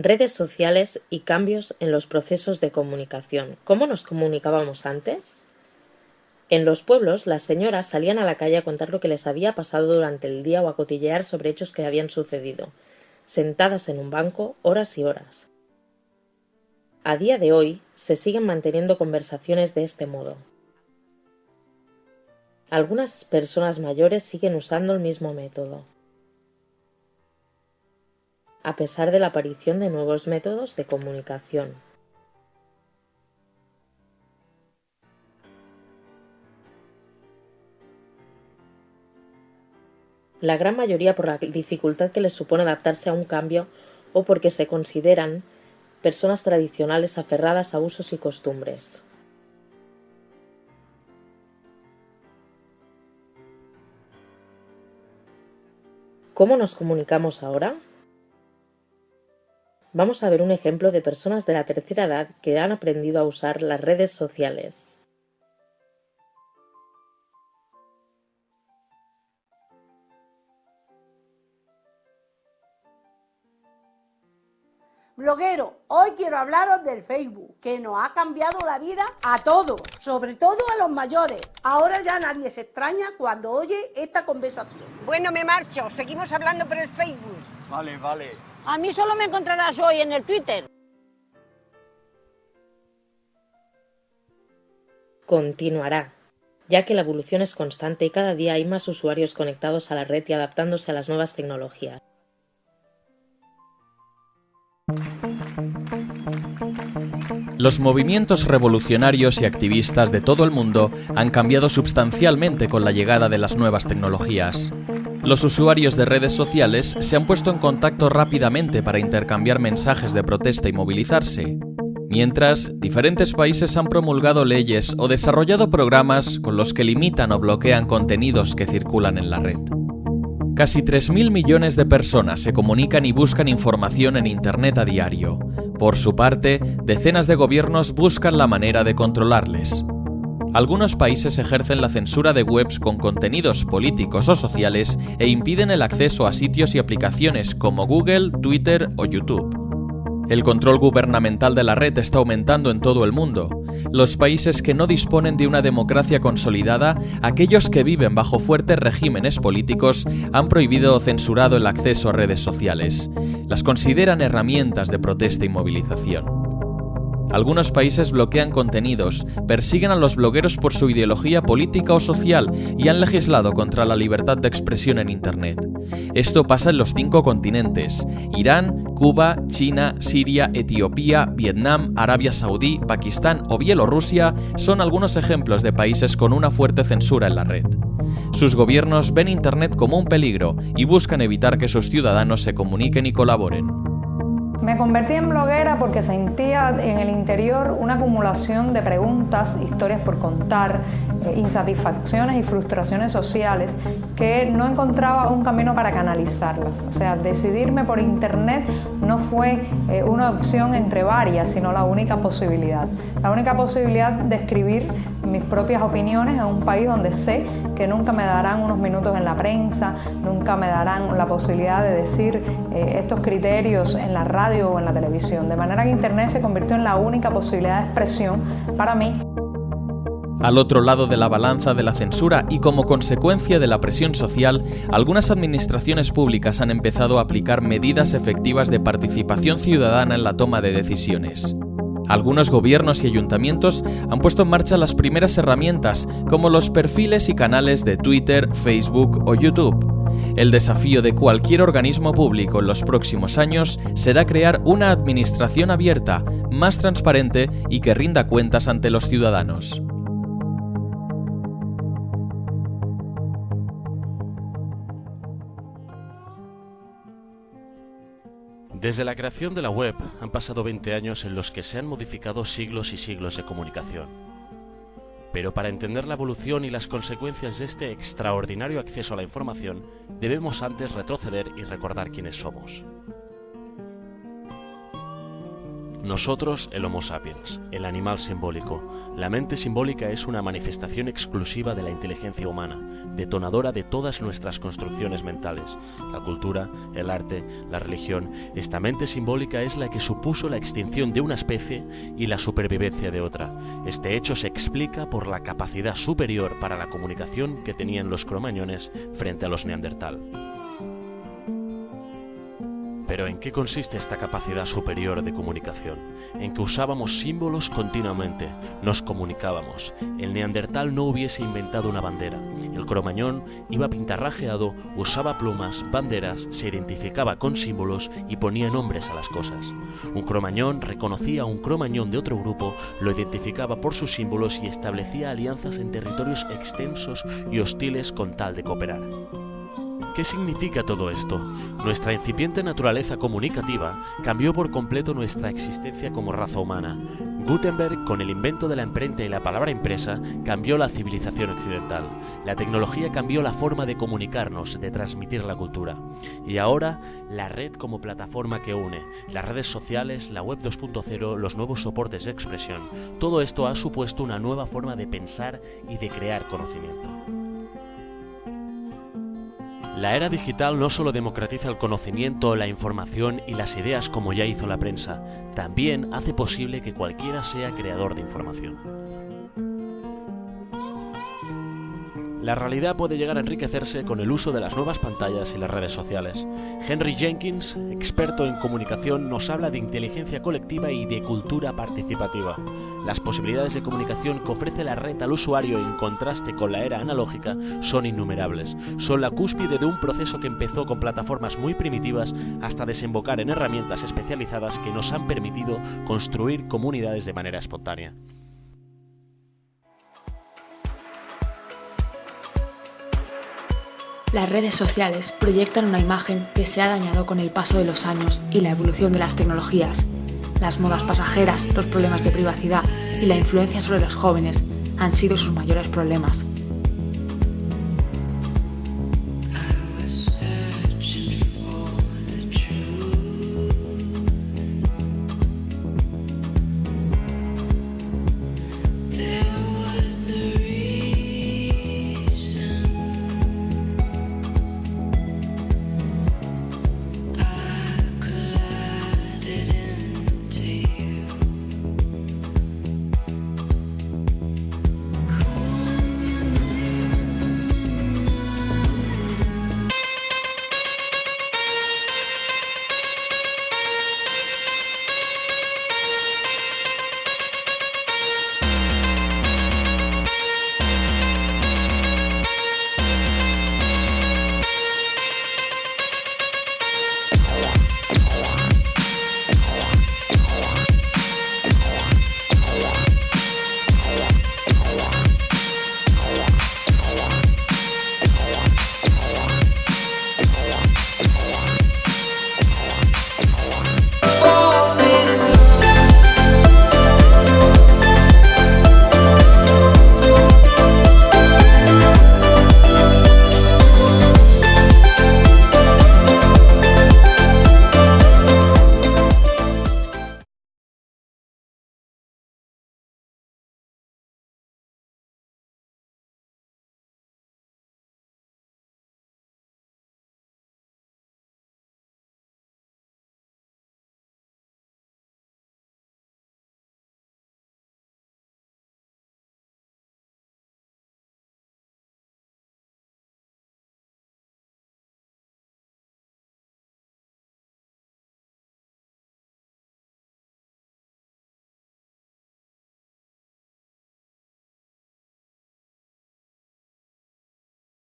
redes sociales y cambios en los procesos de comunicación. ¿Cómo nos comunicábamos antes? En los pueblos, las señoras salían a la calle a contar lo que les había pasado durante el día o a cotillear sobre hechos que habían sucedido, sentadas en un banco horas y horas. A día de hoy se siguen manteniendo conversaciones de este modo. Algunas personas mayores siguen usando el mismo método a pesar de la aparición de nuevos métodos de comunicación. La gran mayoría por la dificultad que les supone adaptarse a un cambio o porque se consideran personas tradicionales aferradas a usos y costumbres. ¿Cómo nos comunicamos ahora? Vamos a ver un ejemplo de personas de la tercera edad que han aprendido a usar las redes sociales. Bloguero, hoy quiero hablaros del Facebook, que nos ha cambiado la vida a todos, sobre todo a los mayores. Ahora ya nadie se extraña cuando oye esta conversación. Bueno, me marcho, seguimos hablando por el Facebook. Vale, vale. A mí solo me encontrarás hoy en el Twitter. Continuará, ya que la evolución es constante y cada día hay más usuarios conectados a la red y adaptándose a las nuevas tecnologías. Los movimientos revolucionarios y activistas de todo el mundo han cambiado sustancialmente con la llegada de las nuevas tecnologías. Los usuarios de redes sociales se han puesto en contacto rápidamente para intercambiar mensajes de protesta y movilizarse. Mientras, diferentes países han promulgado leyes o desarrollado programas con los que limitan o bloquean contenidos que circulan en la red. Casi 3.000 millones de personas se comunican y buscan información en Internet a diario. Por su parte, decenas de gobiernos buscan la manera de controlarles. Algunos países ejercen la censura de webs con contenidos políticos o sociales e impiden el acceso a sitios y aplicaciones como Google, Twitter o YouTube. El control gubernamental de la red está aumentando en todo el mundo. Los países que no disponen de una democracia consolidada, aquellos que viven bajo fuertes regímenes políticos, han prohibido o censurado el acceso a redes sociales. Las consideran herramientas de protesta y movilización. Algunos países bloquean contenidos, persiguen a los blogueros por su ideología política o social y han legislado contra la libertad de expresión en Internet. Esto pasa en los cinco continentes, Irán, Cuba, China, Siria, Etiopía, Vietnam, Arabia Saudí, Pakistán o Bielorrusia son algunos ejemplos de países con una fuerte censura en la red. Sus gobiernos ven Internet como un peligro y buscan evitar que sus ciudadanos se comuniquen y colaboren. Me convertí en bloguera porque sentía en el interior una acumulación de preguntas, historias por contar, eh, insatisfacciones y frustraciones sociales que no encontraba un camino para canalizarlas. O sea, decidirme por internet no fue eh, una opción entre varias, sino la única posibilidad. La única posibilidad de escribir mis propias opiniones en un país donde sé que nunca me darán unos minutos en la prensa, nunca me darán la posibilidad de decir eh, estos criterios en la radio o en la televisión. De manera que Internet se convirtió en la única posibilidad de expresión para mí. Al otro lado de la balanza de la censura y como consecuencia de la presión social, algunas administraciones públicas han empezado a aplicar medidas efectivas de participación ciudadana en la toma de decisiones. Algunos gobiernos y ayuntamientos han puesto en marcha las primeras herramientas, como los perfiles y canales de Twitter, Facebook o YouTube. El desafío de cualquier organismo público en los próximos años será crear una administración abierta, más transparente y que rinda cuentas ante los ciudadanos. Desde la creación de la web han pasado 20 años en los que se han modificado siglos y siglos de comunicación. Pero para entender la evolución y las consecuencias de este extraordinario acceso a la información, debemos antes retroceder y recordar quiénes somos. Nosotros, el Homo sapiens, el animal simbólico. La mente simbólica es una manifestación exclusiva de la inteligencia humana, detonadora de todas nuestras construcciones mentales. La cultura, el arte, la religión. Esta mente simbólica es la que supuso la extinción de una especie y la supervivencia de otra. Este hecho se explica por la capacidad superior para la comunicación que tenían los cromañones frente a los neandertal. Pero ¿en qué consiste esta capacidad superior de comunicación? En que usábamos símbolos continuamente, nos comunicábamos. El neandertal no hubiese inventado una bandera. El cromañón iba pintarrajeado, usaba plumas, banderas, se identificaba con símbolos y ponía nombres a las cosas. Un cromañón reconocía a un cromañón de otro grupo, lo identificaba por sus símbolos y establecía alianzas en territorios extensos y hostiles con tal de cooperar. ¿Qué significa todo esto? Nuestra incipiente naturaleza comunicativa cambió por completo nuestra existencia como raza humana. Gutenberg, con el invento de la imprenta y la palabra impresa, cambió la civilización occidental. La tecnología cambió la forma de comunicarnos, de transmitir la cultura. Y ahora, la red como plataforma que une, las redes sociales, la web 2.0, los nuevos soportes de expresión, todo esto ha supuesto una nueva forma de pensar y de crear conocimiento. La era digital no solo democratiza el conocimiento, la información y las ideas como ya hizo la prensa, también hace posible que cualquiera sea creador de información. La realidad puede llegar a enriquecerse con el uso de las nuevas pantallas y las redes sociales. Henry Jenkins, experto en comunicación, nos habla de inteligencia colectiva y de cultura participativa. Las posibilidades de comunicación que ofrece la red al usuario en contraste con la era analógica son innumerables. Son la cúspide de un proceso que empezó con plataformas muy primitivas hasta desembocar en herramientas especializadas que nos han permitido construir comunidades de manera espontánea. Las redes sociales proyectan una imagen que se ha dañado con el paso de los años y la evolución de las tecnologías. Las modas pasajeras, los problemas de privacidad y la influencia sobre los jóvenes han sido sus mayores problemas.